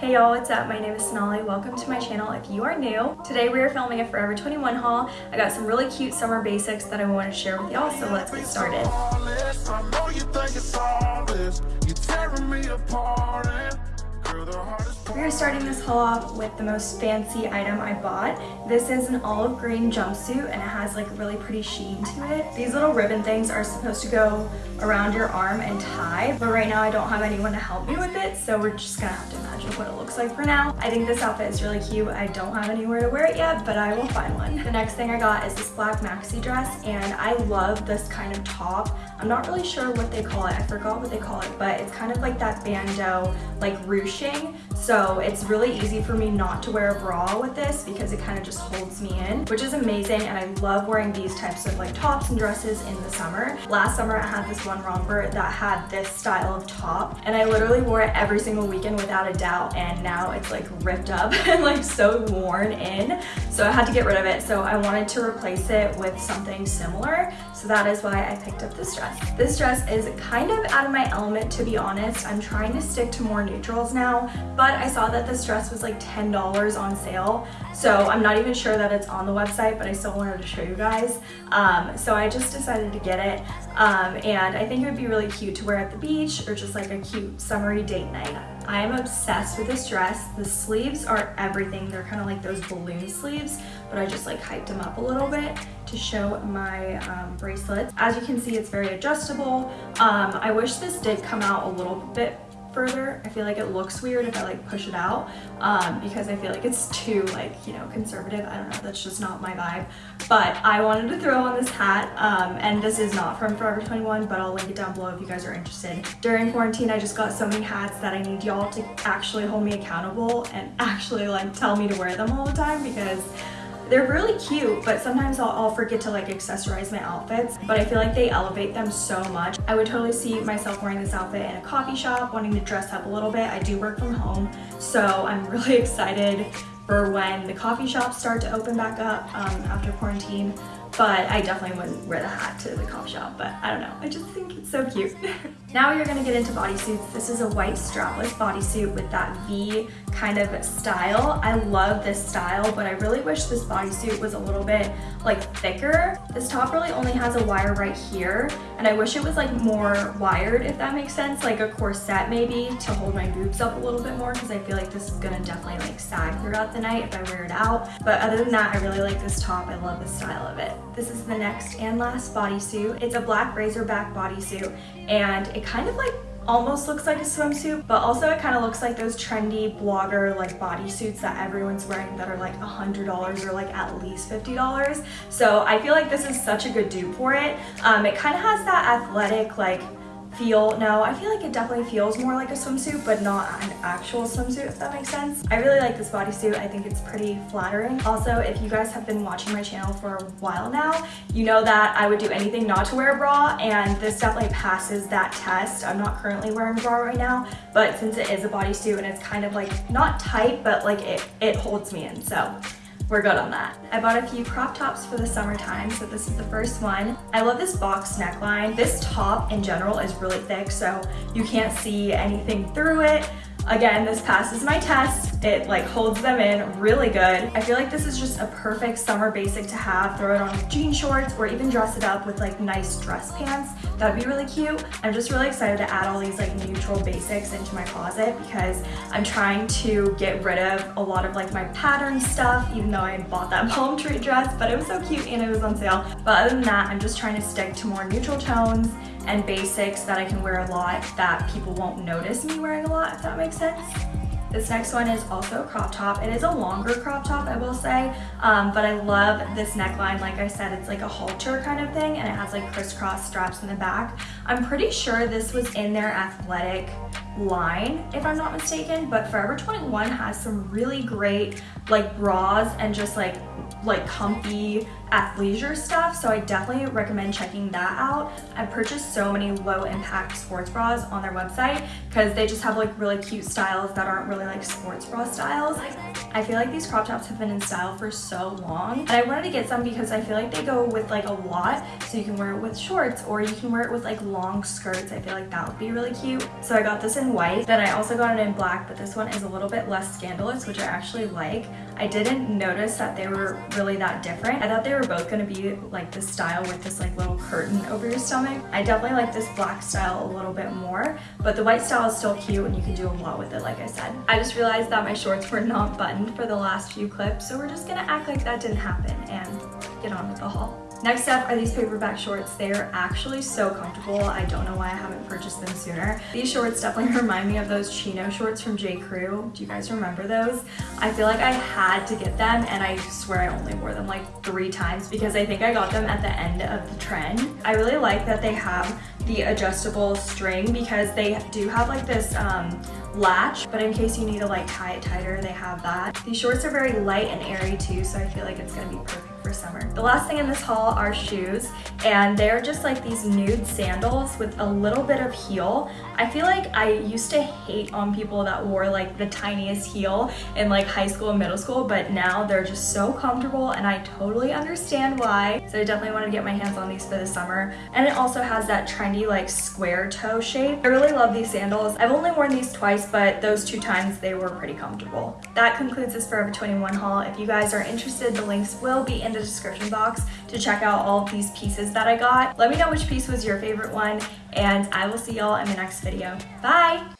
Hey y'all, what's up? My name is Sonali. Welcome to my channel if you are new. Today we are filming a Forever 21 haul. I got some really cute summer basics that I want to share with y'all, so let's get started. We are starting this haul off with the most fancy item I bought. This is an olive green jumpsuit and it has like a really pretty sheen to it. These little ribbon things are supposed to go around your arm and tie, but right now I don't have anyone to help me with it, so we're just gonna have to imagine what it looks like for now. I think this outfit is really cute. I don't have anywhere to wear it yet, but I will find one. The next thing I got is this black maxi dress and I love this kind of top. I'm not really sure what they call it. I forgot what they call it, but it's kind of like that bandeau, like ruching. So it's really easy for me not to wear a bra with this because it kind of just holds me in, which is amazing. And I love wearing these types of like tops and dresses in the summer. Last summer I had this one romper that had this style of top and I literally wore it every single weekend without a doubt. And now it's like ripped up and like so worn in. So I had to get rid of it. So I wanted to replace it with something similar. So that is why I picked up this dress. This dress is kind of out of my element to be honest. I'm trying to stick to more neutrals now, but I saw that this dress was like $10 on sale. So I'm not even sure that it's on the website, but I still wanted to show you guys. Um, so I just decided to get it. Um, and I think it would be really cute to wear at the beach or just like a cute summery date night. I am obsessed with this dress. The sleeves are everything. They're kind of like those balloon sleeves, but I just like hyped them up a little bit to show my um, bracelets. As you can see, it's very adjustable. Um, I wish this did come out a little bit further. I feel like it looks weird if I like push it out um, because I feel like it's too like, you know, conservative. I don't know, that's just not my vibe. But I wanted to throw on this hat um, and this is not from Forever 21, but I'll link it down below if you guys are interested. During quarantine, I just got so many hats that I need y'all to actually hold me accountable and actually like tell me to wear them all the time because they're really cute, but sometimes I'll, I'll, forget to like accessorize my outfits, but I feel like they elevate them so much. I would totally see myself wearing this outfit in a coffee shop, wanting to dress up a little bit. I do work from home, so I'm really excited for when the coffee shops start to open back up um, after quarantine but I definitely wouldn't wear the hat to the coffee shop, but I don't know. I just think it's so cute. now you're gonna get into bodysuits. This is a white strapless bodysuit with that V kind of style. I love this style, but I really wish this bodysuit was a little bit like thicker. This top really only has a wire right here, and I wish it was like more wired, if that makes sense, like a corset maybe to hold my boobs up a little bit more, because I feel like this is gonna definitely like sag throughout the night if I wear it out. But other than that, I really like this top. I love the style of it. This is the next and last bodysuit. It's a black razorback bodysuit, and it kind of like almost looks like a swimsuit, but also it kind of looks like those trendy blogger like bodysuits that everyone's wearing that are like a $100 or like at least $50. So I feel like this is such a good dupe for it. Um, it kind of has that athletic like feel, no, I feel like it definitely feels more like a swimsuit, but not an actual swimsuit, if that makes sense. I really like this bodysuit. I think it's pretty flattering. Also, if you guys have been watching my channel for a while now, you know that I would do anything not to wear a bra, and this definitely passes that test. I'm not currently wearing a bra right now, but since it is a bodysuit and it's kind of like, not tight, but like it, it holds me in, so we're good on that. I bought a few crop tops for the summertime, so this is the first one. I love this box neckline. This top in general is really thick, so you can't see anything through it. Again, this passes my test. It like holds them in really good. I feel like this is just a perfect summer basic to have. Throw it on jean shorts or even dress it up with like nice dress pants. That'd be really cute. I'm just really excited to add all these like neutral basics into my closet because I'm trying to get rid of a lot of like my pattern stuff, even though I bought that palm tree dress, but it was so cute and it was on sale. But other than that, I'm just trying to stick to more neutral tones and basics that I can wear a lot that people won't notice me wearing a lot, if that makes sense. This next one is also a crop top. It is a longer crop top, I will say, um, but I love this neckline. Like I said, it's like a halter kind of thing, and it has like crisscross straps in the back. I'm pretty sure this was in their athletic line, if I'm not mistaken, but Forever 21 has some really great like bras and just like like comfy athleisure stuff, so I definitely recommend checking that out. I've purchased so many low impact sports bras on their website because they just have like really cute styles that aren't really like sports bra styles. I feel like these crop tops have been in style for so long and I wanted to get some because I feel like they go with like a lot so you can wear it with shorts or you can wear it with like long skirts. I feel like that would be really cute. So I got this in white. Then I also got it in black but this one is a little bit less scandalous which I actually like. I didn't notice that they were really that different. I thought they were both going to be like this style with this like little curtain over your stomach. I definitely like this black style a little bit more but the white style is still cute and you can do a lot with it like I said. I just realized that my shorts were not buttoned for the last few clips so we're just gonna act like that didn't happen and get on with the haul. Next up are these paperbag shorts. They're actually so comfortable. I don't know why I haven't purchased them sooner. These shorts definitely remind me of those chino shorts from J. Crew. Do you guys remember those? I feel like I had to get them and I swear I only wore them like three times because I think I got them at the end of the trend. I really like that they have the adjustable string because they do have like this um, latch, but in case you need to like tie it tighter, they have that. These shorts are very light and airy too, so I feel like it's gonna be perfect for summer. The last thing in this haul are shoes, and they're just like these nude sandals with a little bit of heel. I feel like I used to hate on people that wore like the tiniest heel in like high school and middle school, but now they're just so comfortable and I totally understand why. So I definitely want to get my hands on these for the summer. And it also has that trendy like square toe shape. I really love these sandals. I've only worn these twice, but those two times they were pretty comfortable. That concludes this Forever 21 haul. If you guys are interested, the links will be in the description box to check out all of these pieces that I got. Let me know which piece was your favorite one and I will see y'all in the next video. Bye!